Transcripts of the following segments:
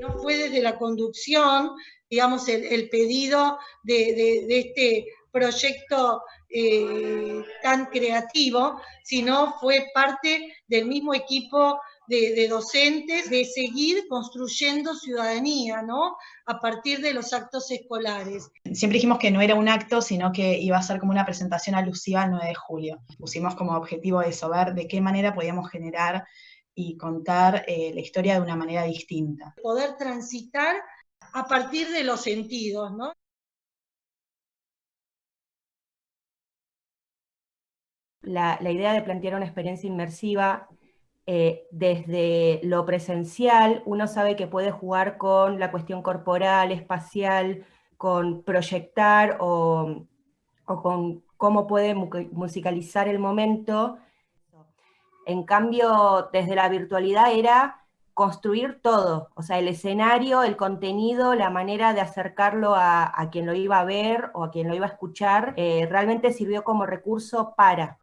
No fue desde la conducción, digamos, el, pedido de, este proyecto eh, tan creativo, sino fue parte del mismo equipo de, docentes, de seguir construyendo ciudadanía, ¿no? A partir de los actos escolares. Siempre dijimos que no era un acto, sino que iba a ser como una presentación alusiva al 9 de julio. Pusimos como objetivo eso, ver de qué manera podíamos generar y contar eh, la historia de una manera distinta. Poder transitar a partir de los sentidos, ¿no? La, la, idea de plantear una experiencia inmersiva eh, desde lo presencial, uno sabe que puede jugar con la cuestión corporal, espacial, con proyectar o, con cómo puede musicalizar el momento. En cambio, desde la virtualidad era construir todo, o sea, el escenario, el contenido, la manera de acercarlo a, quien lo iba a ver o a quien lo iba a escuchar, eh, realmente sirvió como recurso para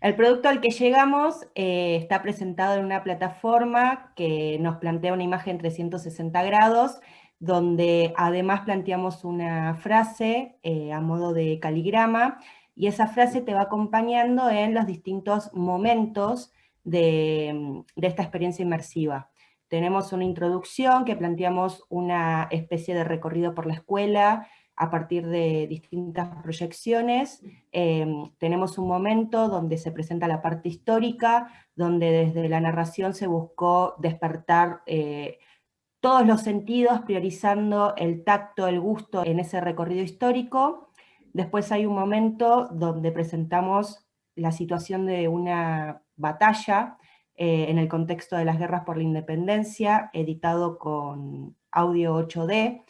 el producto al que llegamos eh, está presentado en una plataforma que nos plantea una imagen 360 grados, donde además planteamos una frase eh, a modo de caligrama, y esa frase te va acompañando en los distintos momentos de, de esta experiencia inmersiva. Tenemos una introducción que planteamos una especie de recorrido por la escuela, a partir de distintas proyecciones. Em, tenemos un momento donde se presenta la parte histórica, donde desde la narración se buscó despertar eh, todos los sentidos, priorizando el tacto, el gusto en ese recorrido histórico. Después hay un momento donde presentamos la situación de una batalla eh, en el contexto de las guerras por la independencia, editado con audio 8D,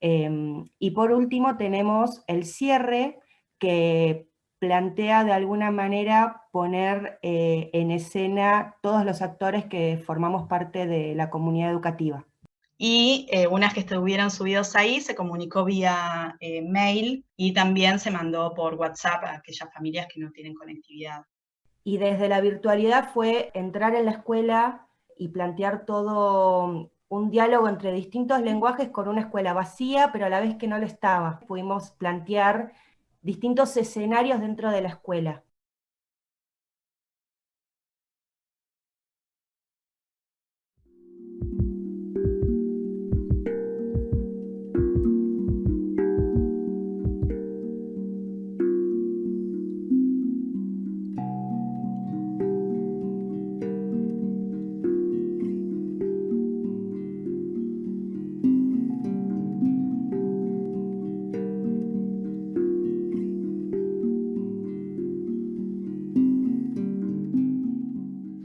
Em, y por último tenemos el cierre que plantea de alguna manera poner eh, en escena todos los actores que formamos parte de la comunidad educativa. Y eh, unas que estuvieron subidos ahí se comunicó vía eh, mail y también se mandó por WhatsApp a aquellas familias que no tienen conectividad. Y desde la virtualidad fue entrar en la escuela y plantear todo un diálogo entre distintos lenguajes con una escuela vacía, pero a la vez que no lo estaba. Pudimos plantear distintos escenarios dentro de la escuela.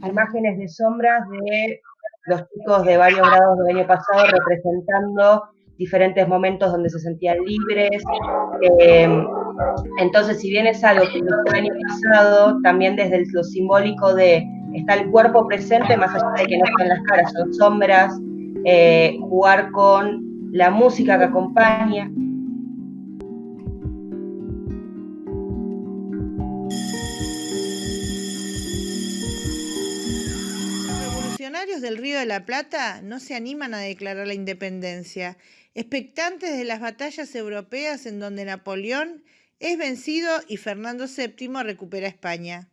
Imágenes de sombras de los chicos de varios grados del año pasado representando diferentes momentos donde se sentían libres. Em, entonces, si bien es algo que el año pasado, también desde lo simbólico de está el cuerpo presente, más allá de que no están las caras, son sombras, eh, jugar con la música que acompaña. Del Río de la Plata no se animan a declarar la independencia, expectantes de las batallas europeas en donde Napoleón es vencido y Fernando VII recupera España.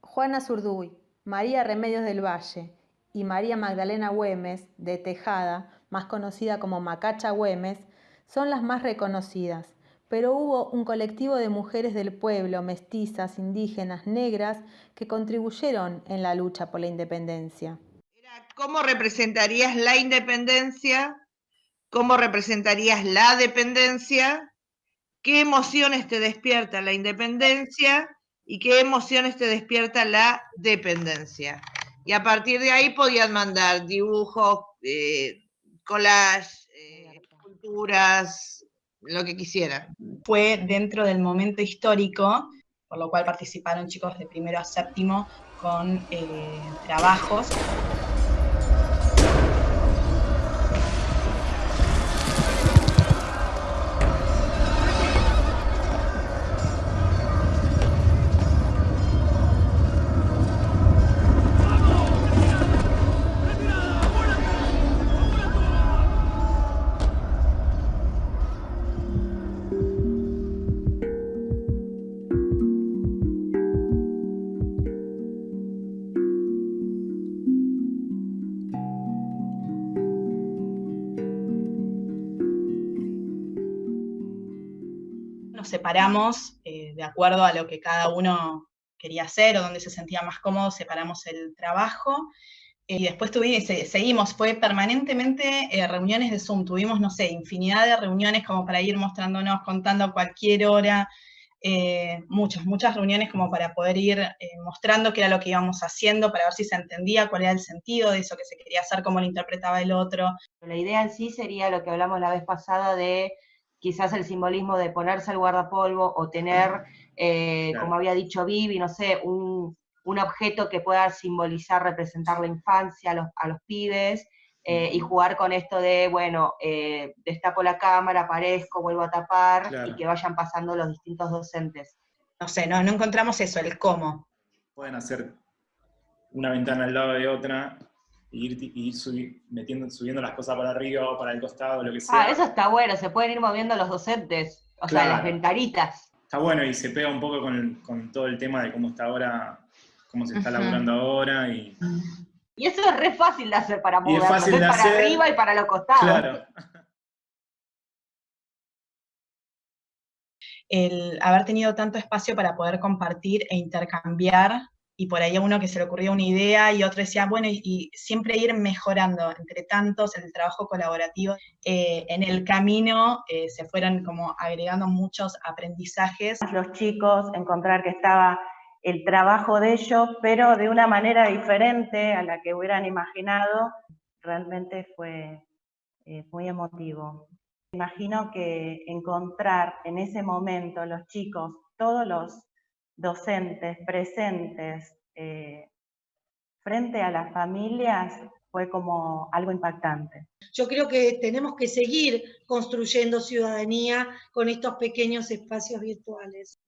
Juana Zurduy, María Remedios del Valle y María Magdalena Güemes, de Tejada, más conocida como Macacha Güemes, son las más reconocidas, pero hubo un colectivo de mujeres del pueblo, mestizas, indígenas, negras, que contribuyeron en la lucha por la independencia. ¿Cómo representarías la independencia? ¿Cómo representarías la dependencia? ¿Qué emociones te despierta la independencia? ¿Y qué emociones te despierta la dependencia? Y a partir de ahí podían mandar dibujos, eh, collages, eh, esculturas, lo que quisieran. Fue dentro del momento histórico, por lo cual participaron chicos de primero a séptimo con eh, trabajos. Separamos eh, de acuerdo a lo que cada uno quería hacer o donde se sentía más cómodo, separamos el trabajo. Y después tuvimos, seguimos, fue permanentemente eh, reuniones de Zoom, tuvimos, no sé, infinidad de reuniones como para ir mostrándonos, contando a cualquier hora, eh, muchas, muchas reuniones como para poder ir eh, mostrando qué era lo que íbamos haciendo, para ver si se entendía cuál era el sentido de eso que se quería hacer, cómo lo interpretaba el otro. La idea en sí sería lo que hablamos la vez pasada de quizás el simbolismo de ponerse el guardapolvo o tener, como había dicho Vivi, no sé, un, un objeto que pueda simbolizar, representar la infancia, a los, a los pibes, eh, y jugar con esto de, bueno, eh, destapo la cámara, aparezco, vuelvo a tapar, y que vayan pasando los distintos docentes. No sé, no, no encontramos eso, el cómo. Pueden hacer una ventana al lado de otra, y ir, metiendo, subiendo las cosas para arriba o para el costado, lo que sea. Ah, eso está bueno, se pueden ir moviendo los docentes, o sea, las ventanitas. Está bueno y se pega un poco con, con todo el tema de cómo está ahora cómo se está laburando ahora. Y... y eso es re fácil de hacer para moverlo, para arriba y para los costados. Claro. El haber tenido tanto espacio para poder compartir e intercambiar, y por ahí a uno que se le ocurrió una idea y otro decía, bueno, y, siempre ir mejorando entre tantos el trabajo colaborativo. Eh, en el camino eh, se fueron como agregando muchos aprendizajes. Los chicos, encontrar que estaba el trabajo de ellos, pero de una manera diferente a la que hubieran imaginado, realmente fue eh, muy emotivo. Imagino que encontrar en ese momento los chicos, todos los docentes presentes eh, frente a las familias, fue como algo impactante. Yo creo que tenemos que seguir construyendo ciudadanía con estos pequeños espacios virtuales.